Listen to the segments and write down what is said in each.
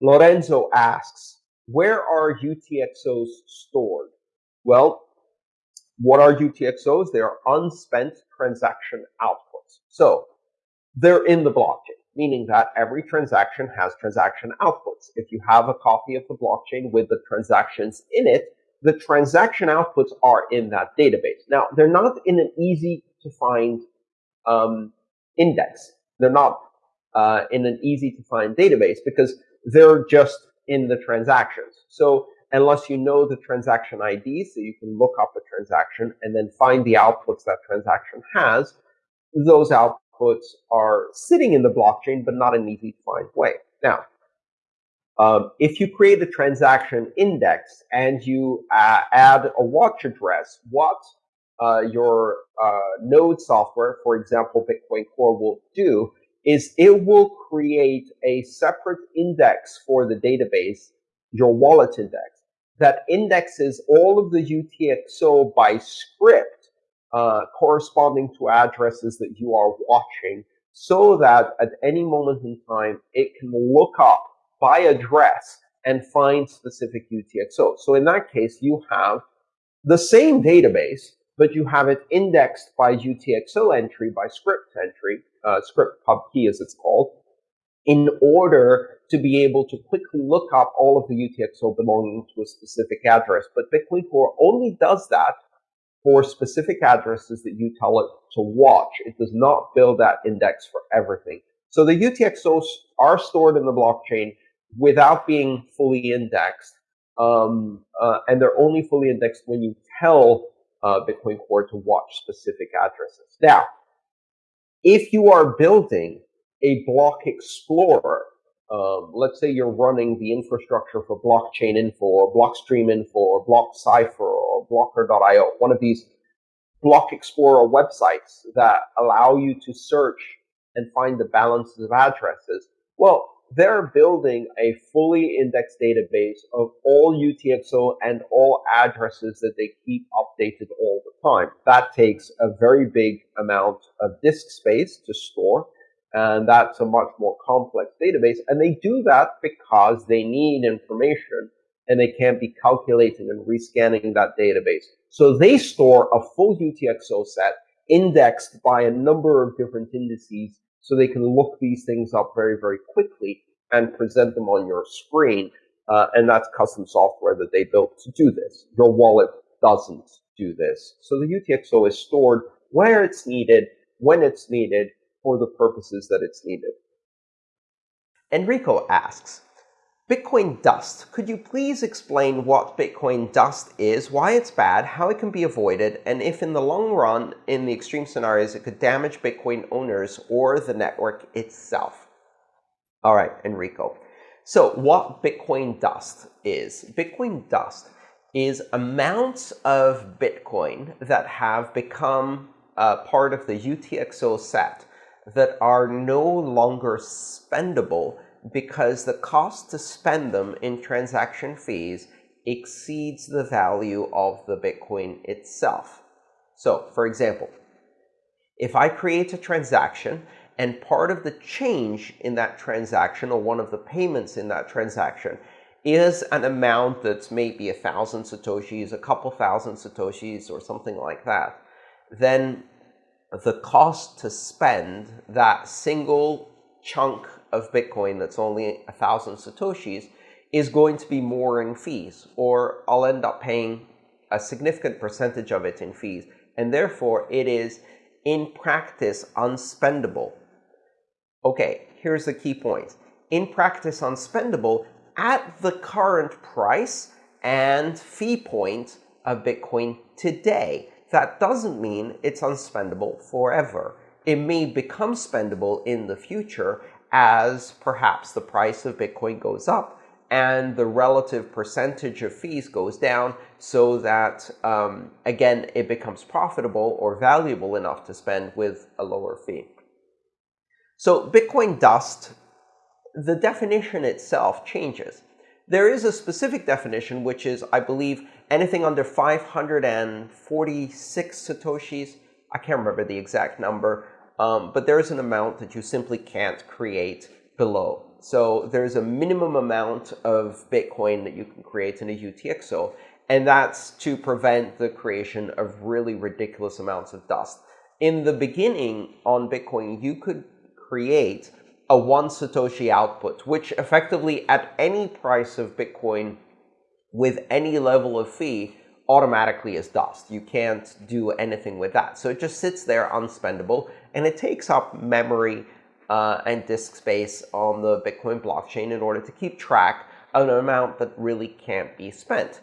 Lorenzo asks, where are UTXOs stored? Well, what are UTXOs? They are unspent transaction outputs. So they're in the blockchain, meaning that every transaction has transaction outputs. If you have a copy of the blockchain with the transactions in it, the transaction outputs are in that database. Now, they're not in an easy to find um, index. They're not uh, in an easy to find database because they're just in the transactions. So unless you know the transaction ID, so you can look up a transaction and then find the outputs that transaction has, those outputs are sitting in the blockchain, but not in an easy to find way. Now, um, if you create a transaction index and you uh, add a watch address, what uh, your uh, node software, for example, Bitcoin Core will do is it will create a separate index for the database, your wallet index, that indexes all of the UTXO by script uh, corresponding to addresses that you are watching so that at any moment in time, it can look up by address and find specific UTXO. So in that case, you have the same database, but you have it indexed by UTXO entry, by script entry, uh, script pub key as it's called, in order to be able to quickly look up all of the UTXO belonging to a specific address. But Bitcoin Core only does that for specific addresses that you tell it to watch. It does not build that index for everything. So the UTXOs are stored in the blockchain without being fully indexed. Um, uh, and they're only fully indexed when you tell uh, Bitcoin Core to watch specific addresses. Now, if you are building a block explorer, um, let's say you're running the infrastructure for blockchain info or blockstream info or BlockCypher or blocker.io, one of these block explorer websites that allow you to search and find the balances of addresses. Well, they're building a fully indexed database of all UTXO and all addresses that they keep updated all the time. That takes a very big amount of disk space to store, and that's a much more complex database. And they do that because they need information and they can't be calculating and rescanning that database. So they store a full UTXO set indexed by a number of different indices so they can look these things up very, very quickly and present them on your screen. Uh, and that's custom software that they built to do this. Your wallet doesn't do this. So the UTXO is stored where it's needed, when it's needed, for the purposes that it's needed. Enrico asks, Bitcoin Dust. Could you please explain what Bitcoin Dust is, why it's bad, how it can be avoided, and if in the long run, in the extreme scenarios, it could damage Bitcoin owners or the network itself? All right, Enrico. So what Bitcoin Dust is, Bitcoin Dust is amounts of Bitcoin that have become uh, part of the UTXO set that are no longer spendable because the cost to spend them in transaction fees exceeds the value of the Bitcoin itself. So, for example, if I create a transaction and part of the change in that transaction or one of the payments in that transaction is an amount that's maybe a thousand satoshis, a couple thousand satoshis, or something like that, then the cost to spend that single chunk of Bitcoin that's only a thousand Satoshis is going to be more in fees, or I'll end up paying a significant percentage of it in fees. And therefore, it is in practice unspendable. Okay, here's the key point. In practice unspendable at the current price and fee point of Bitcoin today. That doesn't mean it's unspendable forever. It may become spendable in the future as perhaps the price of Bitcoin goes up and the relative percentage of fees goes down so that, um, again, it becomes profitable or valuable enough to spend with a lower fee. So Bitcoin Dust, the definition itself changes. There is a specific definition, which is, I believe, anything under 546 Satoshis. I can't remember the exact number. Um, but there is an amount that you simply can't create below so there's a minimum amount of Bitcoin that you can create in a UTXO, and that's to prevent the creation of really ridiculous amounts of dust. In the beginning on Bitcoin, you could create a one Satoshi output, which effectively at any price of Bitcoin with any level of fee automatically is dust. You can't do anything with that. So it just sits there unspendable, and it takes up memory uh, and disk space on the Bitcoin blockchain in order to keep track of an amount that really can't be spent.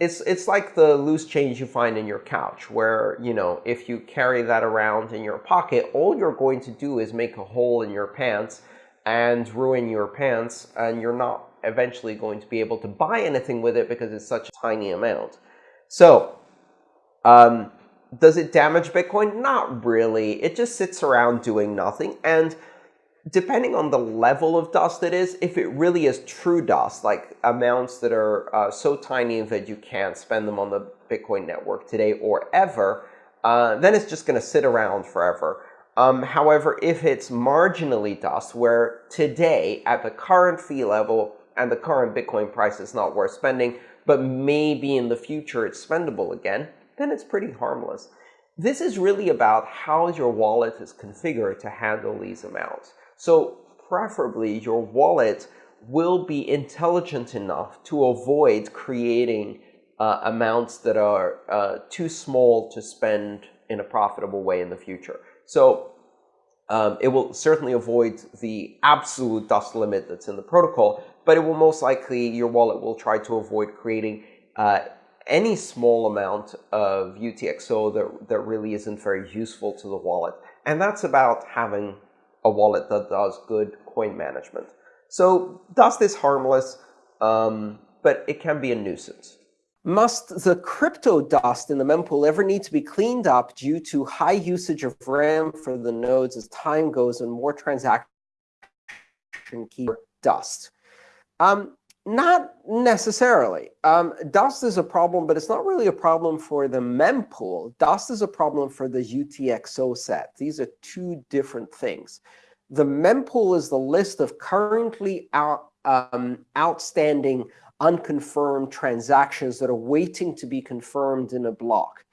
It's, it's like the loose change you find in your couch, where, you know, if you carry that around in your pocket, all you're going to do is make a hole in your pants and ruin your pants, and you're not eventually going to be able to buy anything with it because it's such a tiny amount. So, um, does it damage Bitcoin? Not really. It just sits around doing nothing. And depending on the level of dust it is, if it really is true dust, like amounts that are uh, so tiny that you can't spend them on the Bitcoin network today or ever, uh, then it's just going to sit around forever. Um, however, if it's marginally dust, where today at the current fee level and the current Bitcoin price is not worth spending, but maybe in the future it's spendable again, then it's pretty harmless. This is really about how your wallet is configured to handle these amounts. So preferably your wallet will be intelligent enough to avoid creating uh, amounts that are uh, too small to spend in a profitable way in the future. So um, it will certainly avoid the absolute dust limit that's in the protocol, but it will most likely, your wallet will try to avoid creating uh, any small amount of UTXO that, that really isn't very useful to the wallet. And that's about having a wallet that does good coin management. So Dust is harmless, um, but it can be a nuisance. Must the crypto dust in the mempool ever need to be cleaned up due to high usage of RAM for the nodes as time goes and more transaction key dust? Um, not necessarily. Um, dust is a problem, but it's not really a problem for the mempool. Dust is a problem for the UTXO set. These are two different things. The mempool is the list of currently out, um, outstanding unconfirmed transactions that are waiting to be confirmed in a block.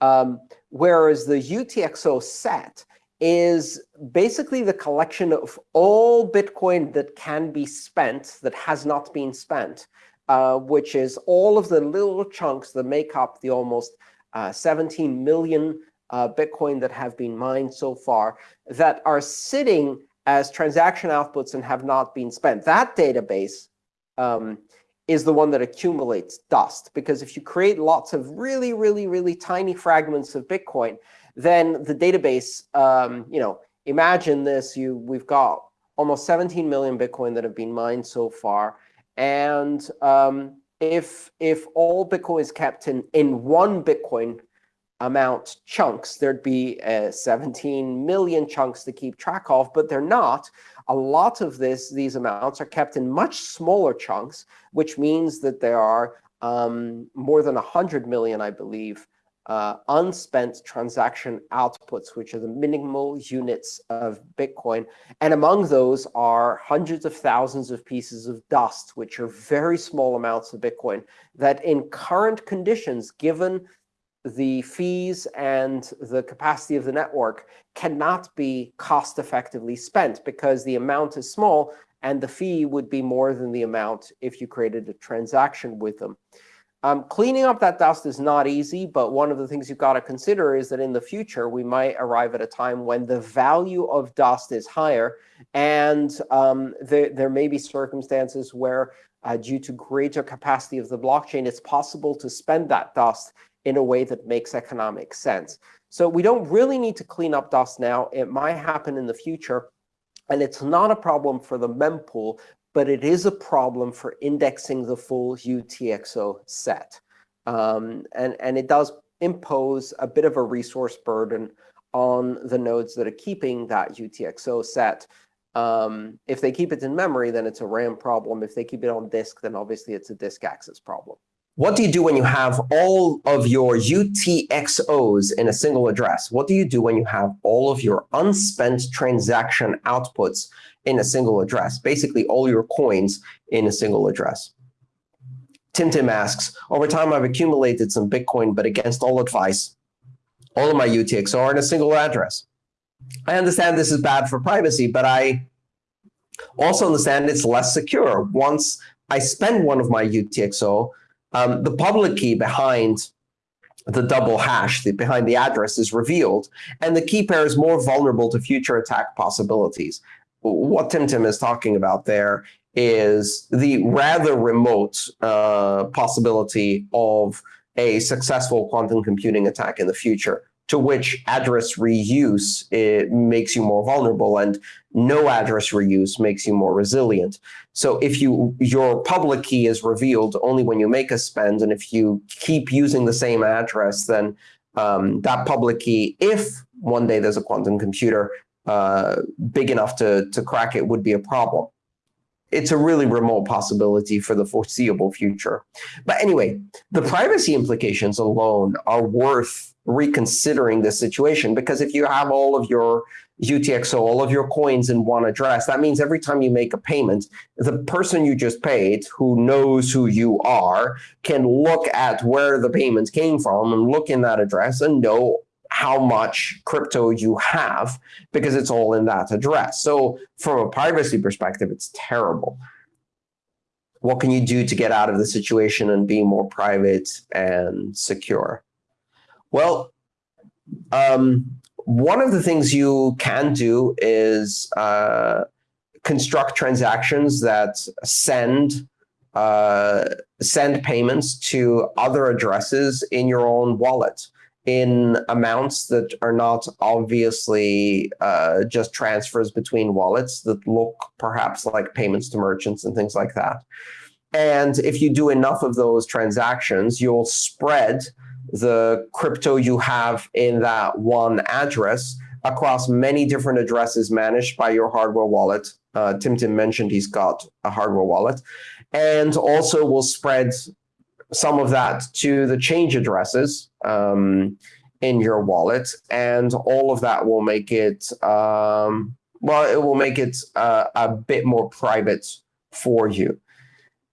Um, whereas the UTXO set is basically the collection of all Bitcoin that can be spent that has not been spent, uh, which is all of the little chunks that make up the almost uh, 17 million uh, Bitcoin that have been mined so far that are sitting as transaction outputs and have not been spent. That database um, is the one that accumulates dust. Because if you create lots of really, really, really tiny fragments of Bitcoin, then the database, um, you know, imagine this. You, we've got almost 17 million Bitcoin that have been mined so far. And um, if, if all Bitcoin is kept in, in one Bitcoin amount chunks, there'd be uh, 17 million chunks to keep track of, but they're not. A lot of this, these amounts are kept in much smaller chunks, which means that there are um, more than 100 million, I believe, uh, unspent transaction outputs, which are the minimal units of Bitcoin. And among those are hundreds of thousands of pieces of dust, which are very small amounts of Bitcoin that in current conditions, given the fees and the capacity of the network cannot be cost effectively spent because the amount is small and the fee would be more than the amount if you created a transaction with them. Um, cleaning up that dust is not easy, but one of the things you've got to consider is that in the future, we might arrive at a time when the value of dust is higher, and um, there, there may be circumstances where, uh, due to greater capacity of the blockchain, it's possible to spend that dust in a way that makes economic sense. So we don't really need to clean up dust now. It might happen in the future. And it's not a problem for the mempool, but it is a problem for indexing the full UTXO set. Um, and, and it does impose a bit of a resource burden on the nodes that are keeping that UTXO set. Um, if they keep it in memory, then it's a RAM problem. If they keep it on disk, then obviously it's a disk access problem. What do you do when you have all of your UTXOs in a single address? What do you do when you have all of your unspent transaction outputs in a single address? Basically, all your coins in a single address. Tim Tim asks, over time I've accumulated some Bitcoin, but against all advice, all of my UTXO are in a single address. I understand this is bad for privacy, but I also understand it's less secure. Once I spend one of my UTXO, um, the public key behind the double hash, the, behind the address is revealed, and the key pair is more vulnerable to future attack possibilities. What TimTim is talking about there is the rather remote uh, possibility of a successful quantum computing attack in the future to which address reuse it makes you more vulnerable and no address reuse makes you more resilient. So if you your public key is revealed only when you make a spend, and if you keep using the same address, then um, that public key, if one day there's a quantum computer uh, big enough to, to crack it, would be a problem it's a really remote possibility for the foreseeable future. But anyway, the privacy implications alone are worth reconsidering the situation because if you have all of your UTXO, all of your coins in one address, that means every time you make a payment, the person you just paid, who knows who you are, can look at where the payment came from and look in that address and know how much crypto you have because it's all in that address. So from a privacy perspective, it's terrible. What can you do to get out of the situation and be more private and secure? Well, um, one of the things you can do is uh, construct transactions that send uh, send payments to other addresses in your own wallet in amounts that are not obviously uh, just transfers between wallets that look perhaps like payments to merchants and things like that. And if you do enough of those transactions, you'll spread the crypto you have in that one address across many different addresses managed by your hardware wallet. Uh, Tim Tim mentioned he's got a hardware wallet. And also will spread some of that to the change addresses um, in your wallet, and all of that will make it, um, well, it will make it uh, a bit more private for you.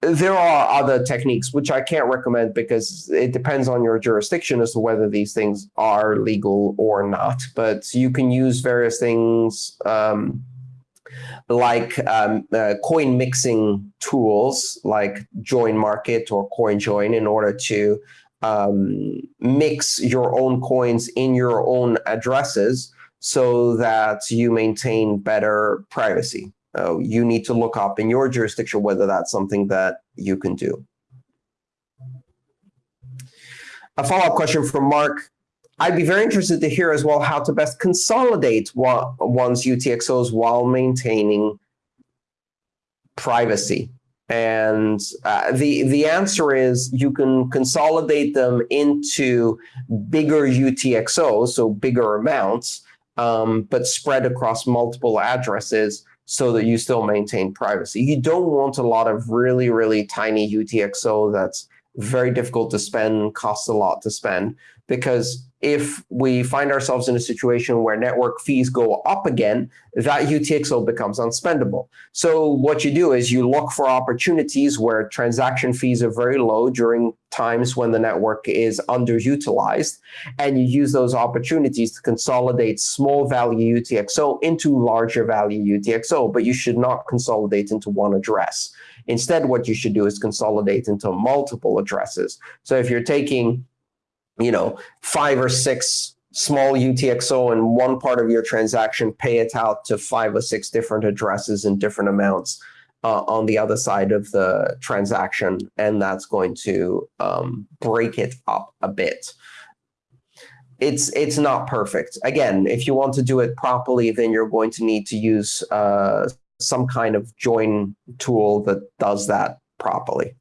There are other techniques which I can't recommend because it depends on your jurisdiction as to whether these things are legal or not. But you can use various things um, like um, uh, coin mixing tools like Join Market or CoinJoin in order to um, mix your own coins in your own addresses so that you maintain better privacy. Uh, you need to look up in your jurisdiction whether that's something that you can do. A follow-up question from Mark. I'd be very interested to hear as well how to best consolidate one's UTXOs while maintaining privacy. And uh, the, the answer is you can consolidate them into bigger UTXOs, so bigger amounts, um, but spread across multiple addresses so that you still maintain privacy. You don't want a lot of really, really tiny UTXO that's very difficult to spend, costs a lot to spend, because if we find ourselves in a situation where network fees go up again, that UTXO becomes unspendable. So what you do is you look for opportunities where transaction fees are very low during times when the network is underutilized, and you use those opportunities to consolidate small value UTXO into larger value UTXO, but you should not consolidate into one address. Instead, what you should do is consolidate into multiple addresses. So if you're taking you know, five or six small UTXO in one part of your transaction, pay it out to five or six different addresses in different amounts uh, on the other side of the transaction, and that's going to um, break it up a bit. It's it's not perfect. Again, if you want to do it properly, then you're going to need to use uh, some kind of join tool that does that properly.